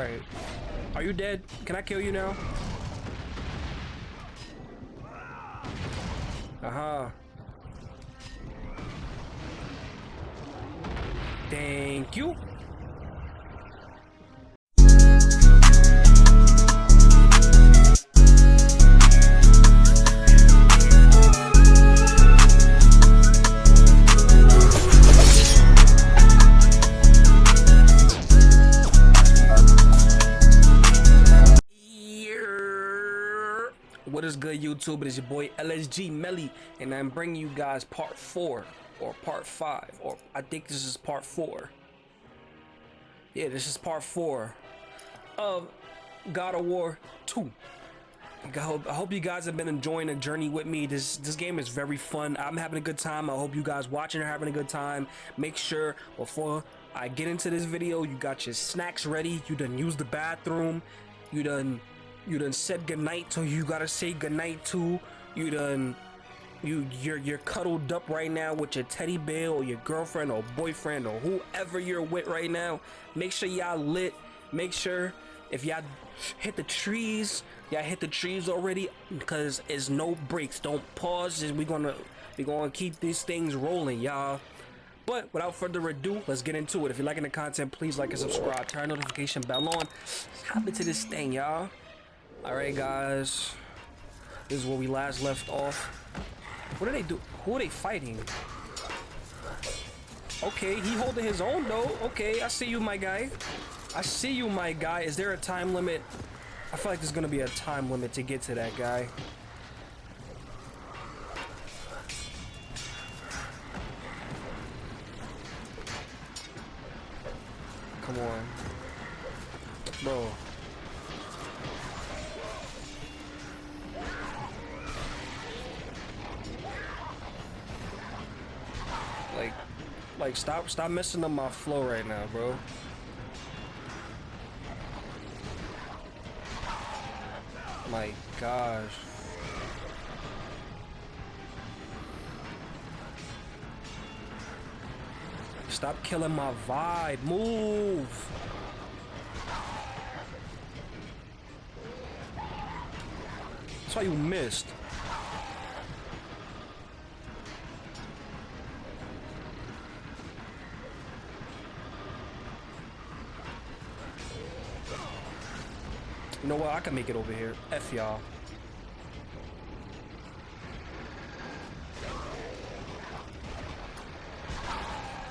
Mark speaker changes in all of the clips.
Speaker 1: Alright. Are you dead? Can I kill you now? Uh-huh. Thank you. Is your boy LSG Melly, and I'm bringing you guys part four or part five, or I think this is part four. Yeah, this is part four of God of War 2. I hope, I hope you guys have been enjoying the journey with me. This this game is very fun. I'm having a good time. I hope you guys watching are having a good time. Make sure before I get into this video, you got your snacks ready. You done use the bathroom. You done you done said goodnight to you gotta say goodnight to. You done you you're you're cuddled up right now with your teddy bear or your girlfriend or boyfriend or whoever you're with right now. Make sure y'all lit. Make sure if y'all hit the trees, y'all hit the trees already because it's no breaks. Don't pause. We're gonna we gonna keep these things rolling, y'all. But without further ado, let's get into it. If you're liking the content, please like and subscribe. Turn notification bell on. Hop into this thing, y'all. Alright, guys. This is where we last left off. What are they do? Who are they fighting? Okay, he holding his own though. Okay, I see you, my guy. I see you, my guy. Is there a time limit? I feel like there's gonna be a time limit to get to that guy. Come on. Bro. Stop, stop messing up my flow right now, bro. My gosh. Stop killing my vibe. Move. That's why you missed. You know what? I can make it over here. F y'all.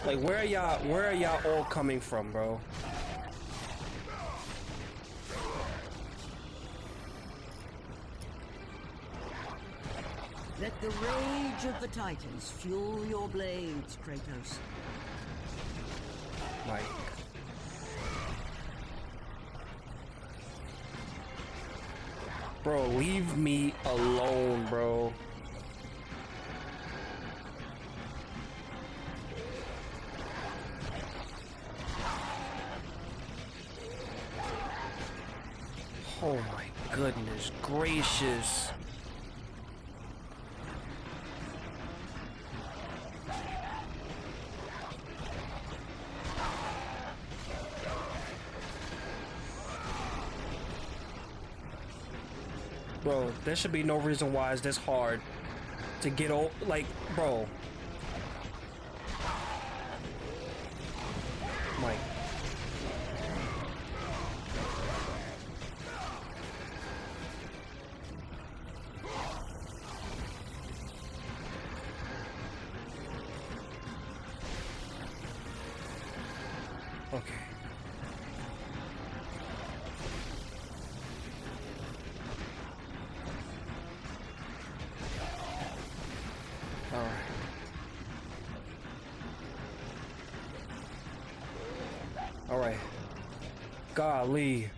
Speaker 1: Like, where are y'all? Where are y'all all coming from, bro?
Speaker 2: Let the rage of the Titans fuel your blades, Kratos.
Speaker 1: Like, bro, leave me alone, bro. Oh my goodness gracious. There should be no reason why it's this hard to get old. Like, bro. Golly.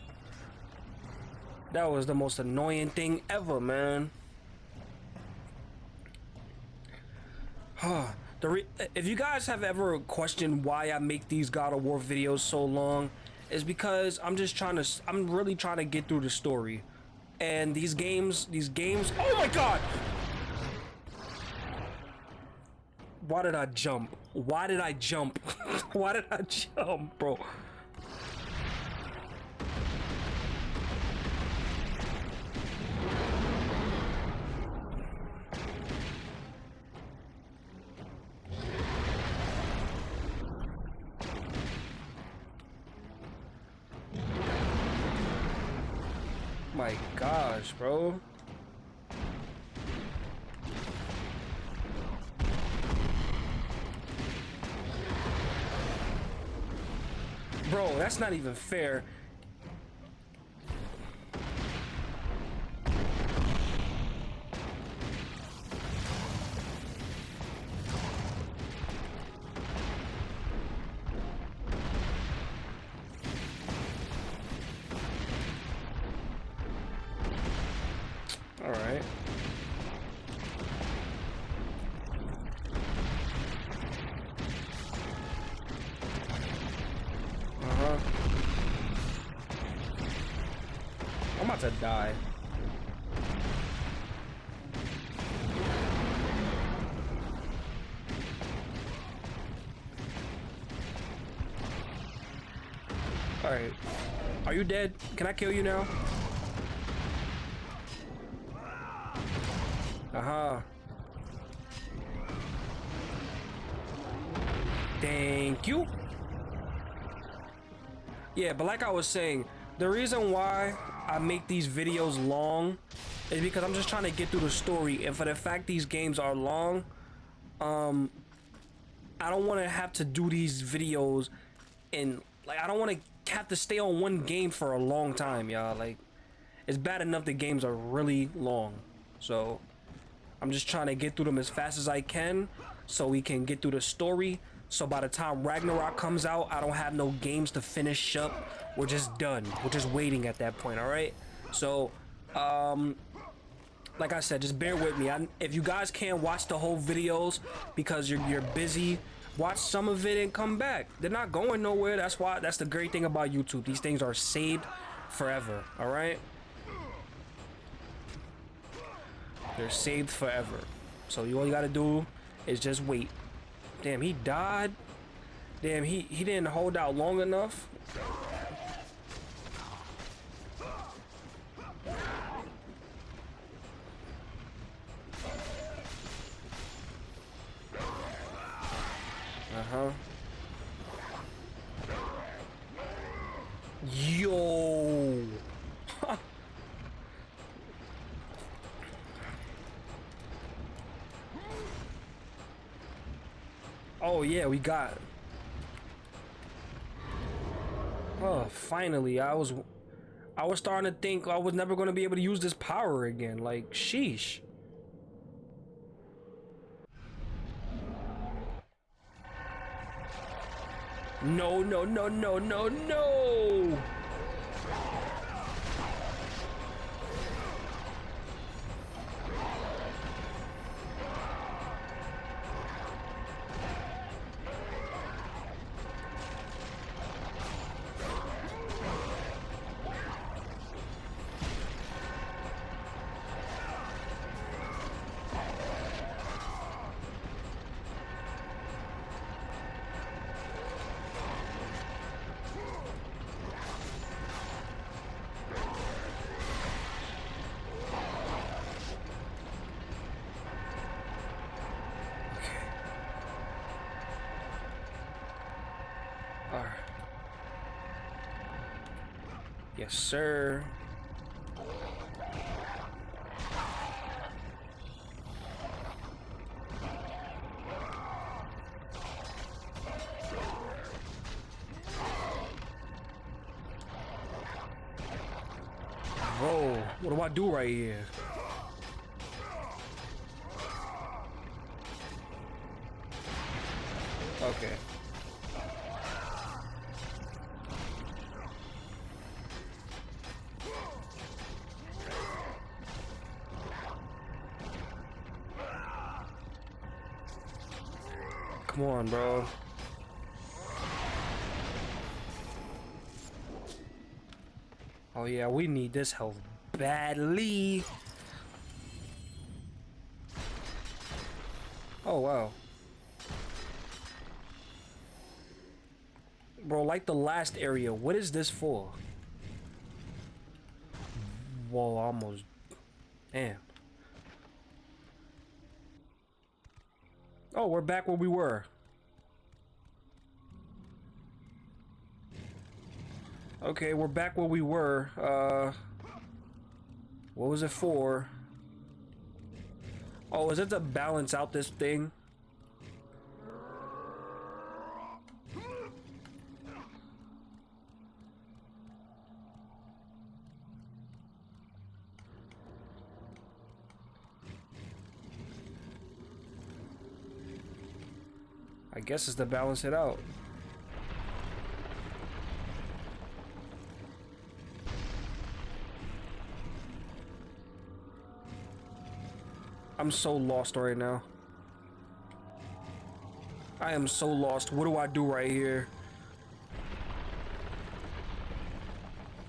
Speaker 1: That was the most annoying thing ever, man. Huh. If you guys have ever questioned why I make these God of War videos so long, is because I'm just trying to, I'm really trying to get through the story. And these games, these games, oh my god! Why did I jump? Why did I jump? Why did I jump, bro? Bro. Bro, that's not even fair. All right. Uh-huh. I'm about to die. Alright. Are you dead? Can I kill you now? Uh-huh. Thank you. Yeah, but like I was saying, the reason why I make these videos long is because I'm just trying to get through the story. And for the fact these games are long, um, I don't want to have to do these videos and like I don't want to have to stay on one game for a long time, y'all. Like, it's bad enough the games are really long. So, I'm just trying to get through them as fast as I can so we can get through the story. So by the time Ragnarok comes out, I don't have no games to finish up. We're just done. We're just waiting at that point, all right? So, um, like I said, just bear with me. I, if you guys can't watch the whole videos because you're, you're busy, watch some of it and come back. They're not going nowhere. That's why, that's the great thing about YouTube. These things are saved forever, all right? They're saved forever. So you all you gotta do is just wait. Damn, he died. Damn, he, he didn't hold out long enough. Uh-huh. Yo. Oh yeah, we got. Oh, finally! I was, I was starting to think I was never going to be able to use this power again. Like, sheesh. No, no, no, no, no, no! Alright. Yes, sir. Bro, what do I do right here? Okay. Come on, bro. Oh yeah, we need this health badly. Oh wow. Bro, like the last area, what is this for? Whoa, almost. Damn. Oh, we're back where we were. Okay, we're back where we were. Uh, What was it for? Oh, is it to balance out this thing? Guess it's to balance it out. I'm so lost right now. I am so lost. What do I do right here?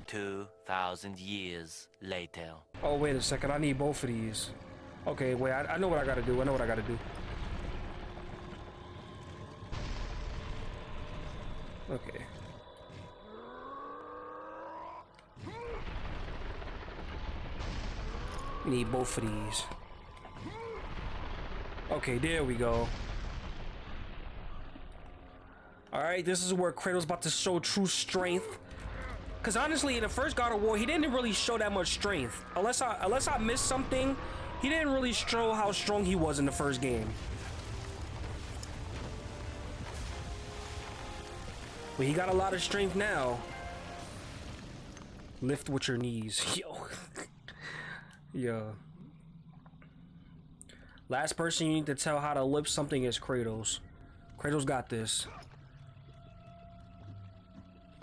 Speaker 3: 2,000 years later.
Speaker 1: Oh, wait a second. I need both of these. Okay, wait. I, I know what I gotta do. I know what I gotta do. Okay. We need both of these. Okay, there we go. Alright, this is where Kratos about to show true strength. Cause honestly, in the first God of War, he didn't really show that much strength. Unless I unless I missed something, he didn't really show how strong he was in the first game. But he got a lot of strength now. Lift with your knees. Yo. yeah. Last person you need to tell how to lift something is Kratos. Kratos got this.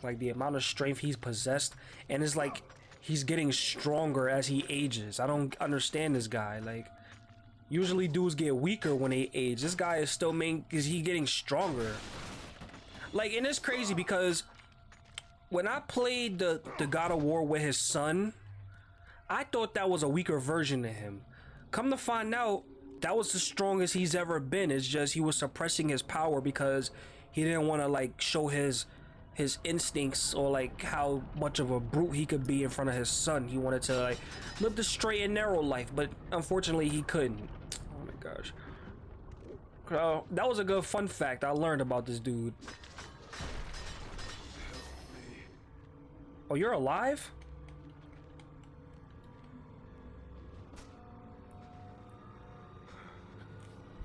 Speaker 1: Like the amount of strength he's possessed, and it's like he's getting stronger as he ages. I don't understand this guy. Like, usually dudes get weaker when they age. This guy is still main. Is he getting stronger? Like, and it's crazy because when I played the the God of War with his son, I thought that was a weaker version of him. Come to find out, that was the strongest he's ever been. It's just he was suppressing his power because he didn't want to like show his his instincts or like how much of a brute he could be in front of his son. He wanted to like live the straight and narrow life, but unfortunately he couldn't. Oh my gosh. Uh, that was a good fun fact I learned about this dude. Oh, you're alive?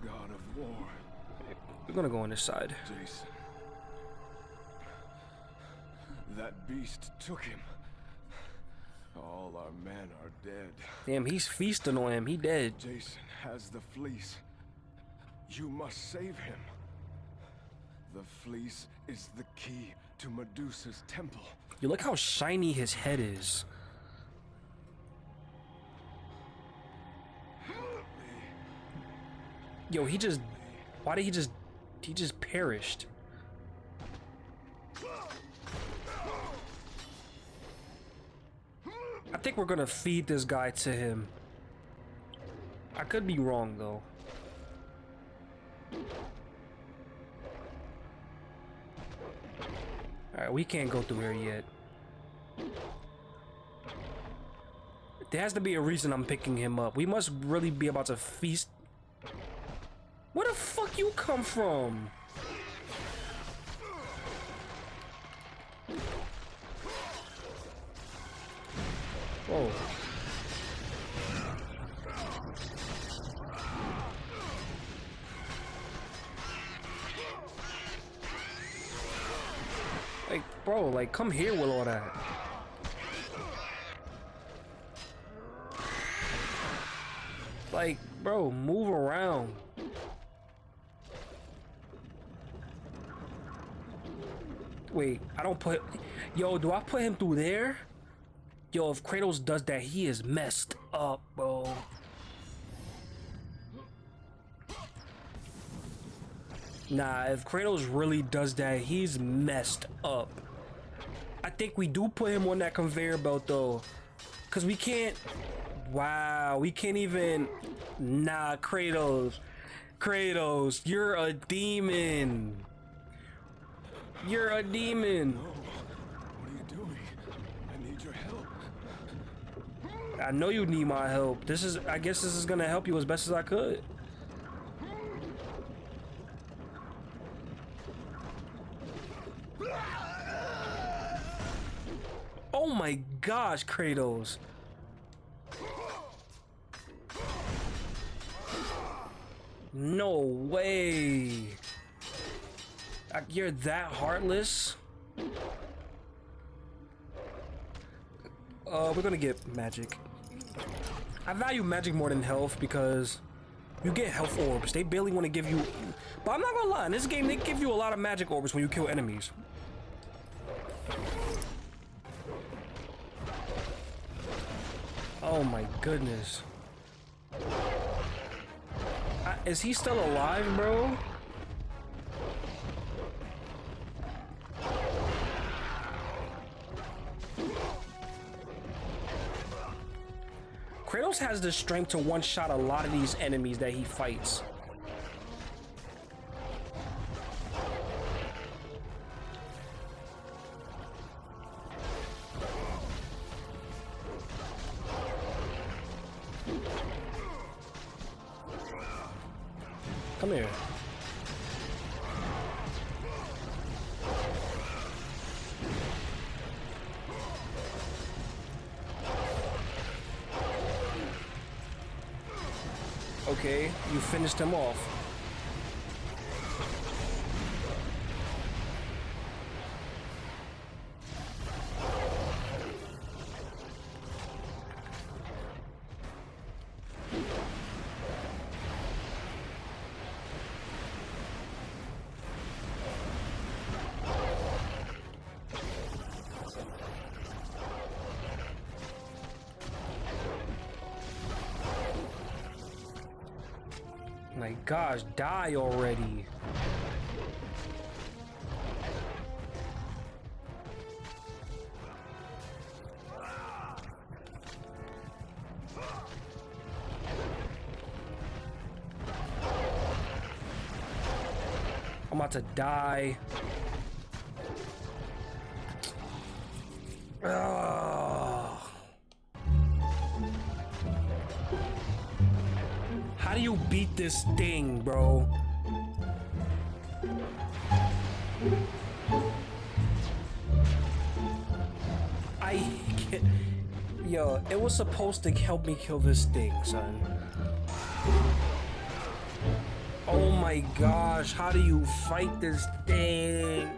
Speaker 4: God of War,
Speaker 1: We're gonna go on this side.
Speaker 4: Jason. That beast took him. All our men are dead.
Speaker 1: Damn, he's feasting on him. He dead.
Speaker 4: Jason has the fleece. You must save him. The fleece is the key to Medusa's temple.
Speaker 1: You look how shiny his head is. Yo, he just. Why did he just. He just perished. I think we're gonna feed this guy to him. I could be wrong though. Alright, we can't go through here yet. There has to be a reason I'm picking him up. We must really be about to feast. Where the fuck you come from? Whoa. Like, bro, like, come here with all that. Like, bro, move around. Wait, I don't put... Yo, do I put him through there? Yo, if Kratos does that, he is messed up, bro. Nah, if Kratos really does that, he's messed up. I think we do put him on that conveyor belt, though. Because we can't... Wow, we can't even... Nah, Kratos. Kratos, you're a demon. You're a demon.
Speaker 4: What are you doing? I need your help.
Speaker 1: I know you need my help. This is, I guess this is gonna help you as best as I could. Oh my gosh, Kratos. No way. You're that heartless? Uh, we're gonna get magic. I value magic more than health because you get health orbs. They barely want to give you. But I'm not gonna lie, in this game, they give you a lot of magic orbs when you kill enemies. Oh my goodness. Is he still alive, bro? Kratos has the strength to one-shot a lot of these enemies that he fights. Okay, you finished him off. Gosh, die already. I'm about to die. This thing, bro? I can't. Yo, it was supposed to help me kill this thing, son. Oh my gosh, how do you fight this thing?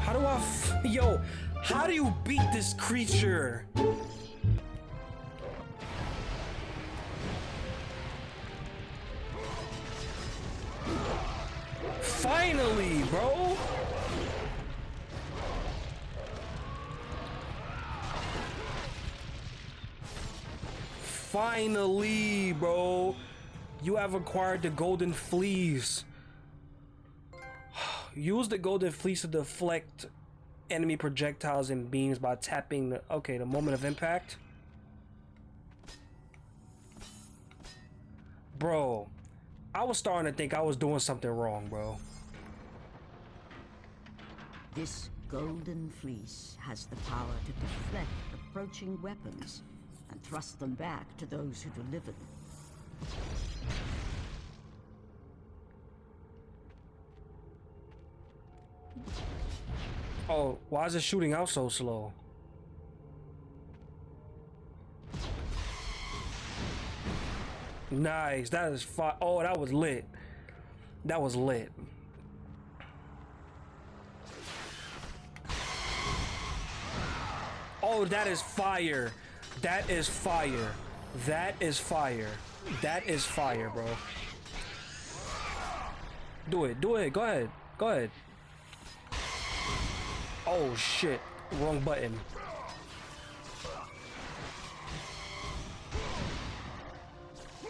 Speaker 1: How do I. Yo, how do you beat this creature? Bro. Finally, bro. You have acquired the golden fleece. Use the golden fleece to deflect enemy projectiles and beams by tapping the okay, the moment of impact. Bro, I was starting to think I was doing something wrong, bro.
Speaker 2: This golden fleece has the power to deflect approaching weapons and thrust them back to those who deliver them.
Speaker 1: Oh, why is it shooting out so slow? Nice, that is fine. Oh, that was lit. That was lit. Oh, that is fire. That is fire. That is fire. That is fire, bro. Do it. Do it. Go ahead. Go ahead. Oh shit. Wrong button.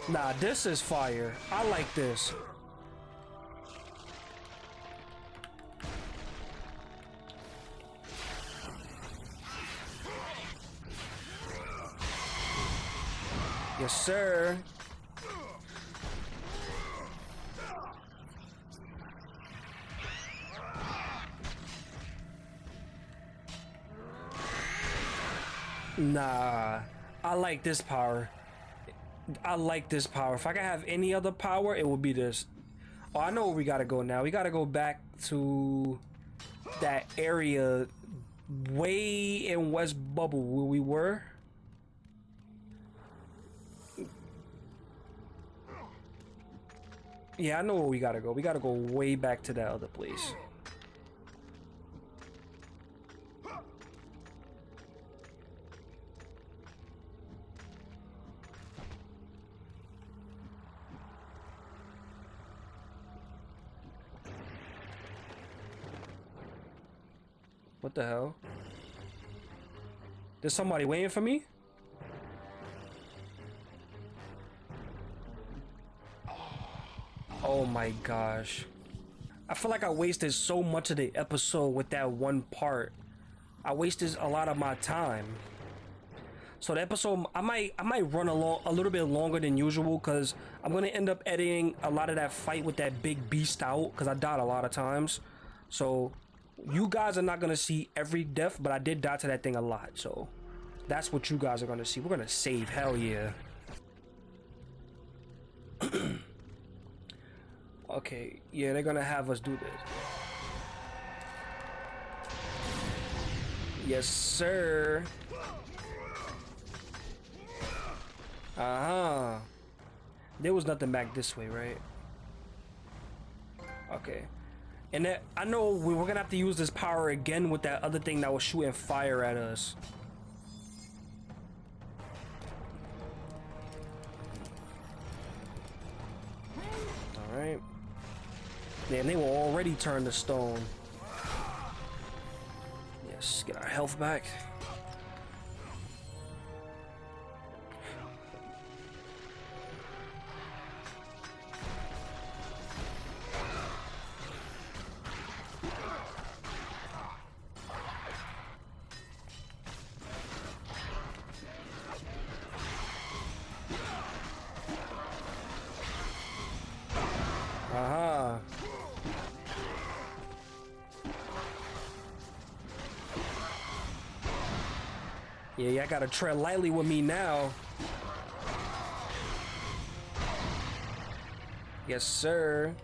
Speaker 1: Nah, this is fire. I like this. Yes, sir. Nah, I like this power. I like this power. If I could have any other power, it would be this. Oh, I know where we gotta go now. We gotta go back to that area way in West Bubble where we were. Yeah, I know where we gotta go. We gotta go way back to that other place. What the hell? There's somebody waiting for me? Oh my gosh. I feel like I wasted so much of the episode with that one part. I wasted a lot of my time. So the episode I might I might run along a little bit longer than usual because I'm gonna end up editing a lot of that fight with that big beast out because I died a lot of times. So you guys are not gonna see every death, but I did die to that thing a lot. So that's what you guys are gonna see. We're gonna save, hell yeah. okay, yeah, they're gonna have us do this. Yes, sir. Uh-huh. There was nothing back this way, right? Okay. And that, I know we we're gonna have to use this power again with that other thing that was shooting fire at us. Alright. Damn, they will already turn to stone. Yes, get our health back. Yeah, y'all gotta tread lightly with me now. Yes, sir.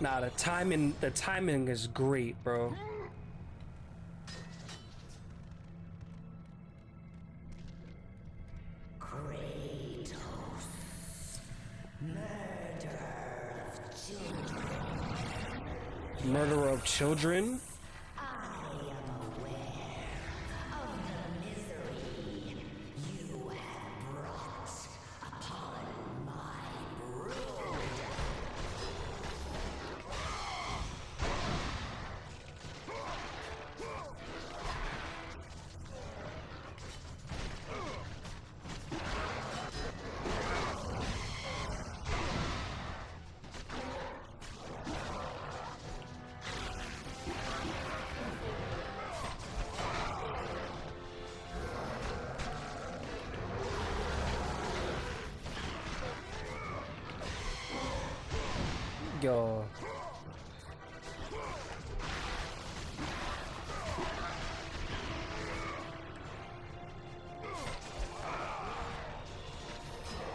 Speaker 1: Nah, the timing, the timing is great, bro. Children? Yo.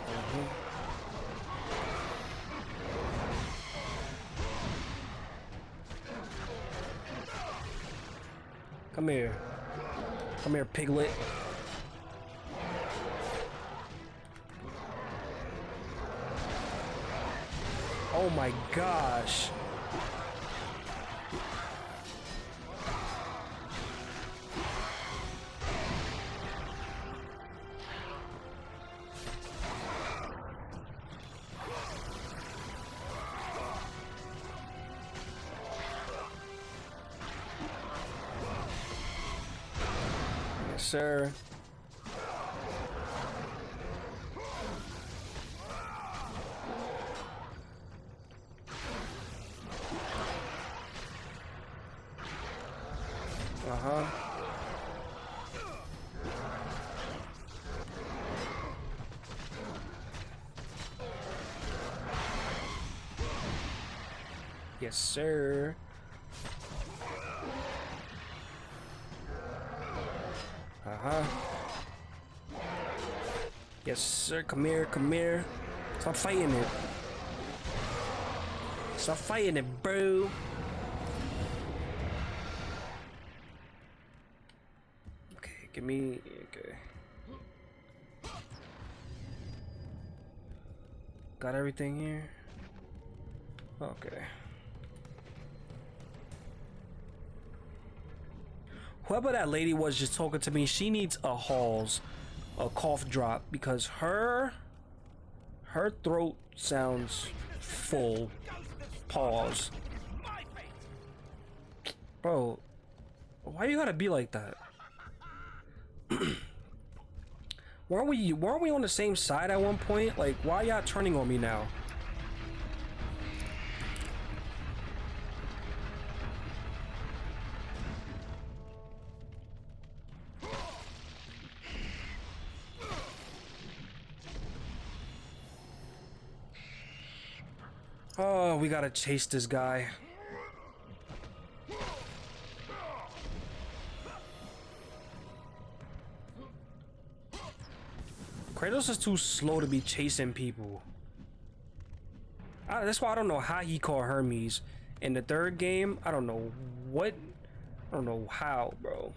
Speaker 1: Mhm. Come here. Come here, piglet. Gosh. Sir. Yes, sir. Uh-huh. Yes, sir. Come here, come here. Stop fighting it. Stop fighting it, bro. Okay, give me... Okay. Got everything here? Okay. Whoever that lady was just talking to me, she needs a halls, a cough drop because her her throat sounds full. Pause. Bro, why you gotta be like that? weren't we weren't we on the same side at one point? Like, why y'all turning on me now? We gotta chase this guy. Kratos is too slow to be chasing people. I, that's why I don't know how he caught Hermes. In the third game, I don't know what. I don't know how, bro.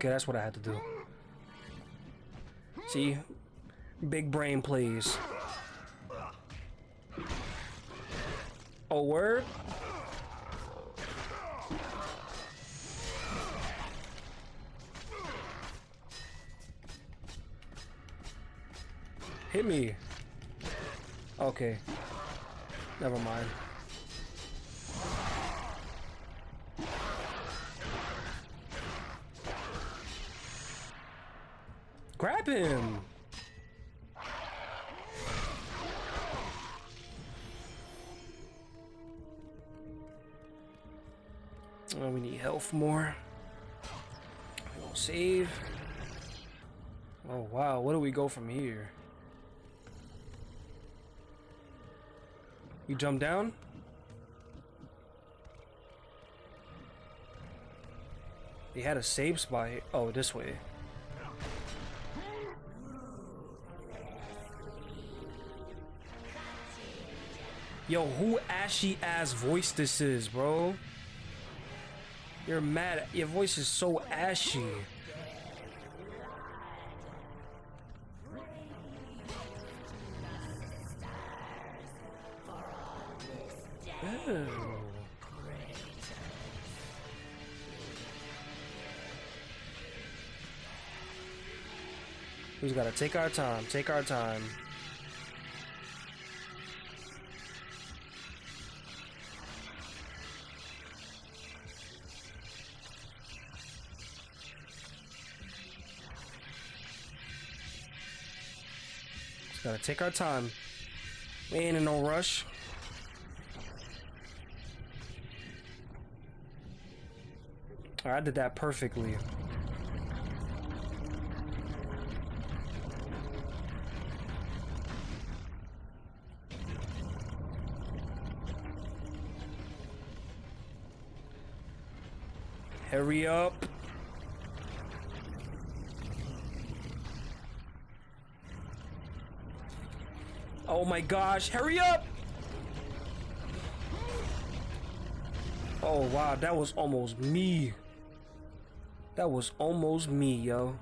Speaker 1: Okay, that's what I had to do. See? Big brain plays. Oh, word? Hit me. Okay. Never mind. Oh, we need health more. We gonna save. Oh wow, where do we go from here? You jump down? They had a save spot. Oh, this way. Yo, who ashy ass voice this is, bro? You're mad. Your voice is so ashy. We just gotta take our time, take our time. Gotta take our time. We ain't in no rush. I did that perfectly. Hurry up. Oh my gosh, hurry up! Oh wow, that was almost me. That was almost me, yo.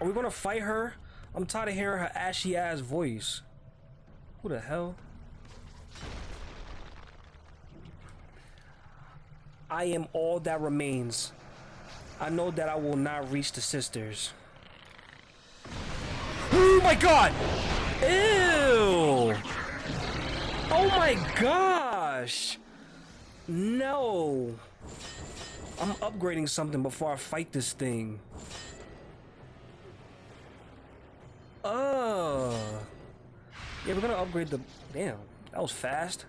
Speaker 1: Are we gonna fight her? I'm tired of hearing her ashy ass voice. Who the hell? I am all that remains. I know that I will not reach the sisters. Oh my god! Ew! Oh my gosh! No! I'm upgrading something before I fight this thing. Uh. Yeah, we're gonna upgrade the. Damn, that was fast.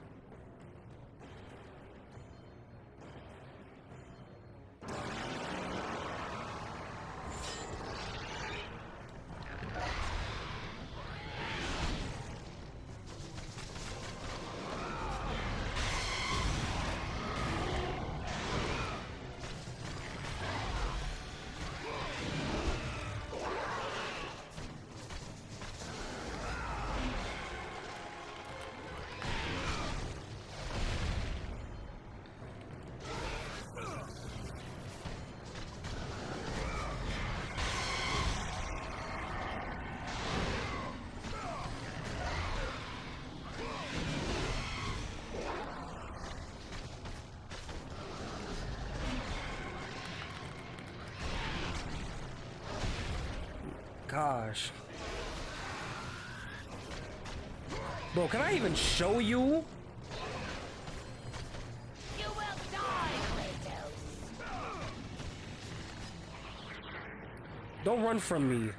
Speaker 1: Gosh. Bro, can I even show you?
Speaker 5: You will die, Kratos.
Speaker 1: Don't run from me.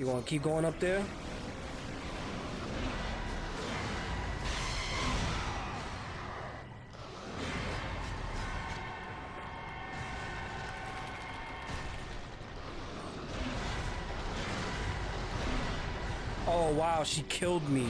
Speaker 1: You want to keep going up there? Oh wow, she killed me.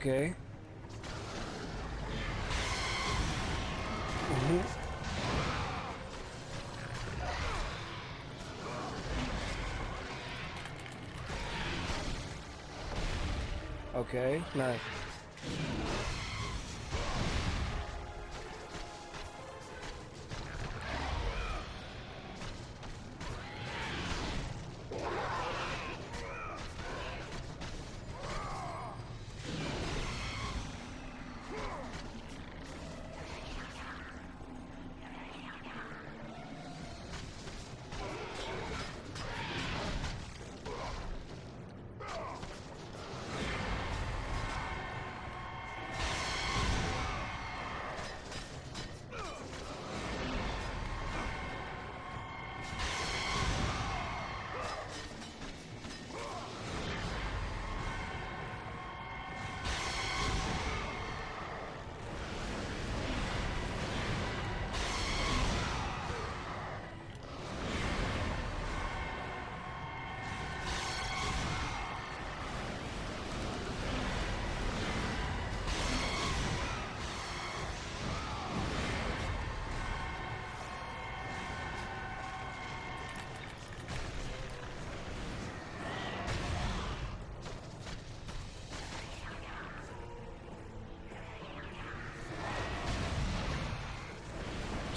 Speaker 1: Okay. Mhm. Okay, nice.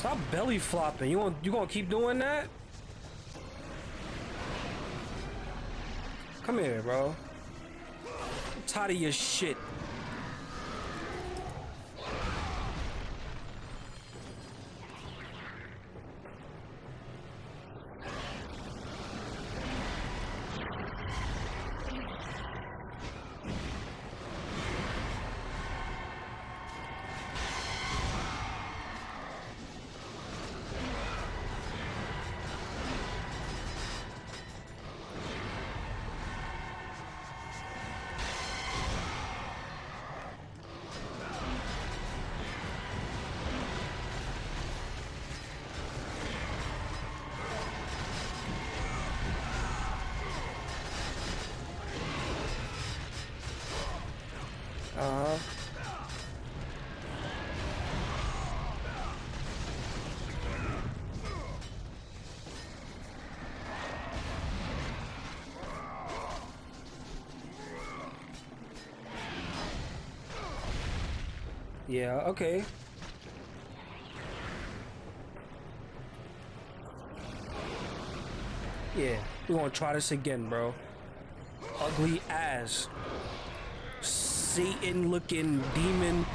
Speaker 1: Stop belly flopping. You want you gonna keep doing that? Come here, bro. I'm tired of your shit. Yeah, okay. Yeah, we're gonna try this again, bro. Ugly ass. Satan looking demon.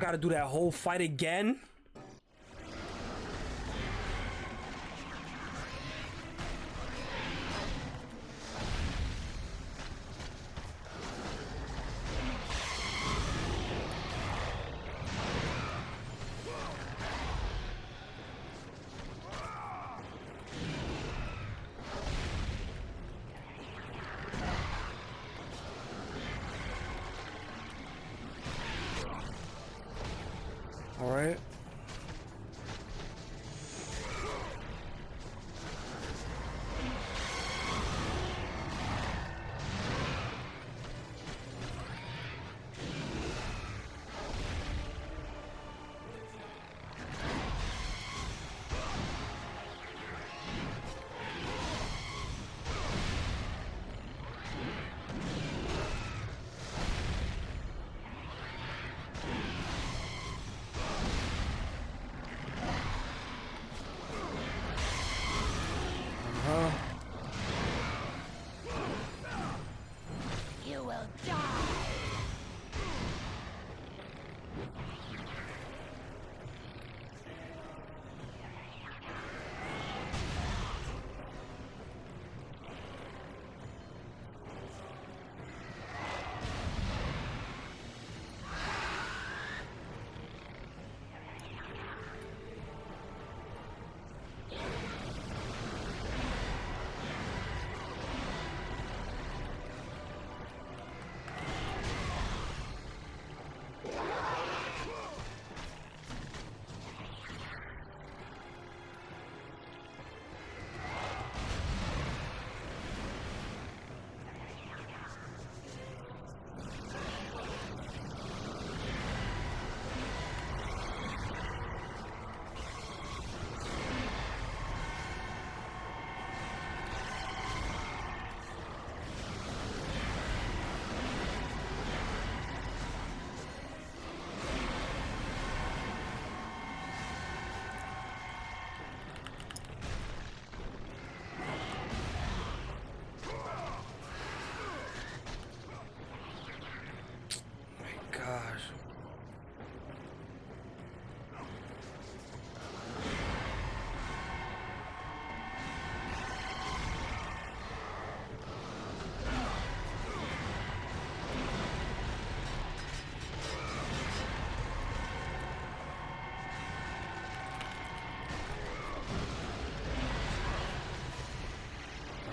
Speaker 1: Gotta do that whole fight again?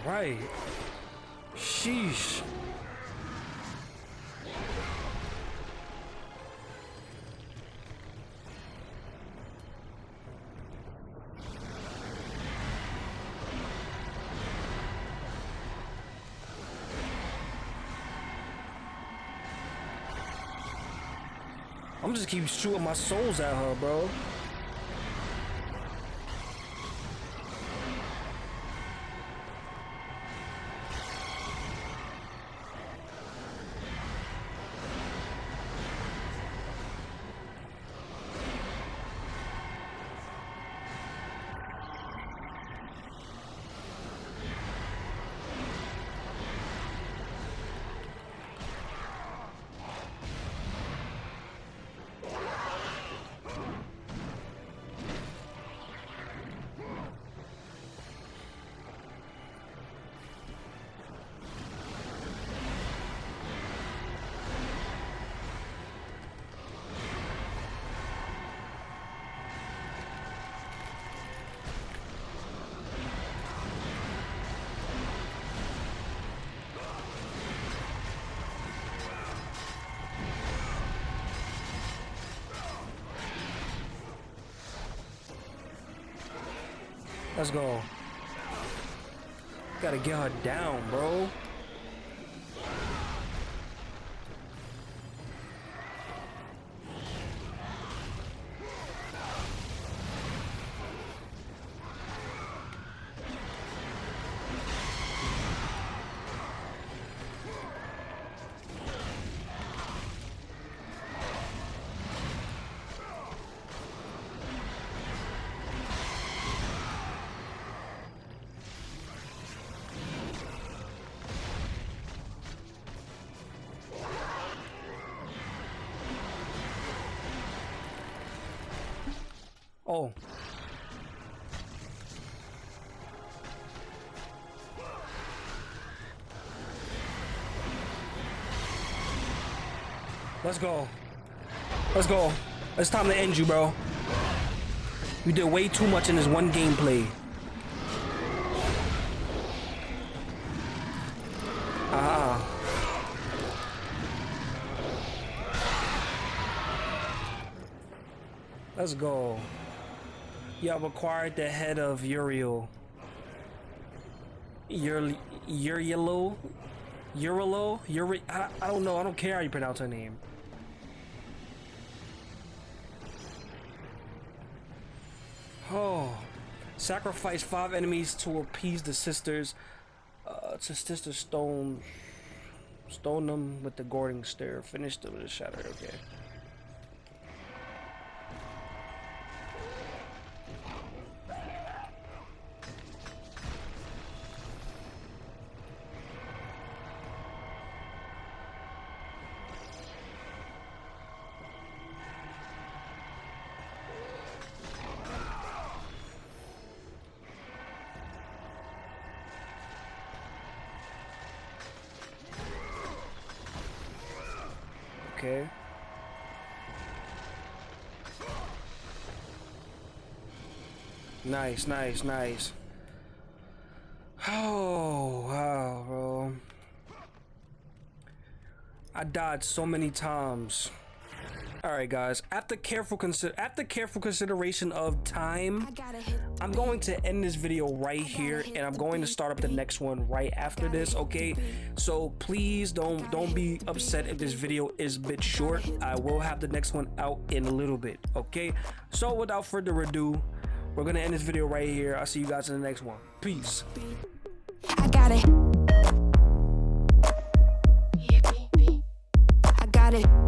Speaker 1: Right. Sheesh. I'm just keep shooting my souls at her, bro. Let's go. Gotta get her down, bro. Oh. Let's go. Let's go. It's time to end you, bro. You did way too much in this one gameplay. Ah. Let's go. You have acquired the head of Uriel. Ur Urielo? Urilo? Uri I, I don't know. I don't care how you pronounce her name. Oh. Sacrifice five enemies to appease the sisters. Uh, to sister stone. Stone them with the Gorgon stare. Finish them with the shatter. Okay. Okay. Nice, nice, nice. Oh, wow, bro. I died so many times. All right, guys. After careful consider after careful consideration of time, I'm going to end this video right here, and I'm going to start up the next one right after this. Okay, so please don't don't be upset if this video is a bit short. I will have the next one out in a little bit. Okay, so without further ado, we're gonna end this video right here. I'll see you guys in the next one. Peace.
Speaker 6: I got it. I got it.